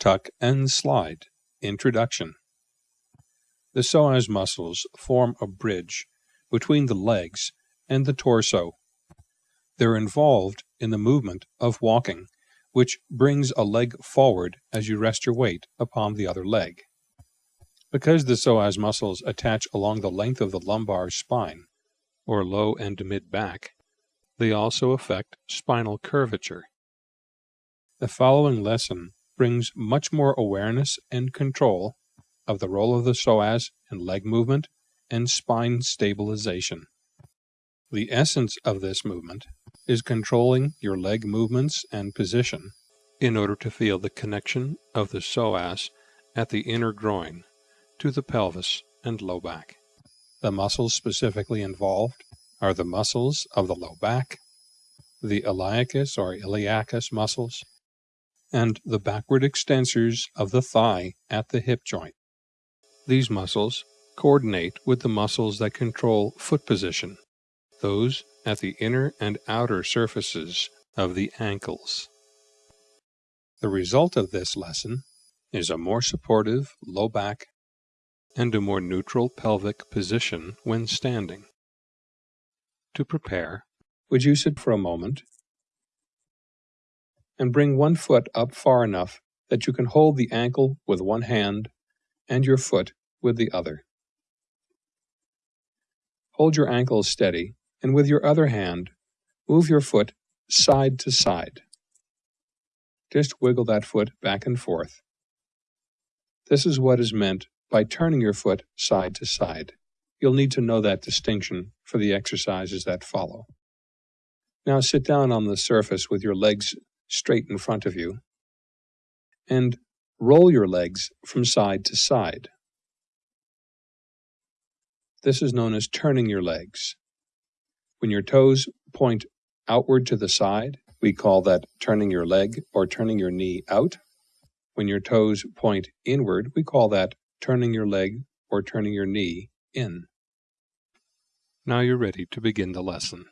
Tuck and slide. Introduction. The psoas muscles form a bridge between the legs and the torso. They're involved in the movement of walking, which brings a leg forward as you rest your weight upon the other leg. Because the psoas muscles attach along the length of the lumbar spine, or low and mid back, they also affect spinal curvature. The following lesson brings much more awareness and control of the role of the psoas in leg movement and spine stabilization. The essence of this movement is controlling your leg movements and position in order to feel the connection of the psoas at the inner groin to the pelvis and low back. The muscles specifically involved are the muscles of the low back, the iliacus or iliacus muscles, and the backward extensors of the thigh at the hip joint. These muscles coordinate with the muscles that control foot position, those at the inner and outer surfaces of the ankles. The result of this lesson is a more supportive low back and a more neutral pelvic position when standing. To prepare, would you sit for a moment and bring one foot up far enough that you can hold the ankle with one hand and your foot with the other. Hold your ankle steady and with your other hand, move your foot side to side. Just wiggle that foot back and forth. This is what is meant by turning your foot side to side. You'll need to know that distinction for the exercises that follow. Now sit down on the surface with your legs straight in front of you and roll your legs from side to side. This is known as turning your legs. When your toes point outward to the side, we call that turning your leg or turning your knee out. When your toes point inward, we call that turning your leg or turning your knee in. Now you're ready to begin the lesson.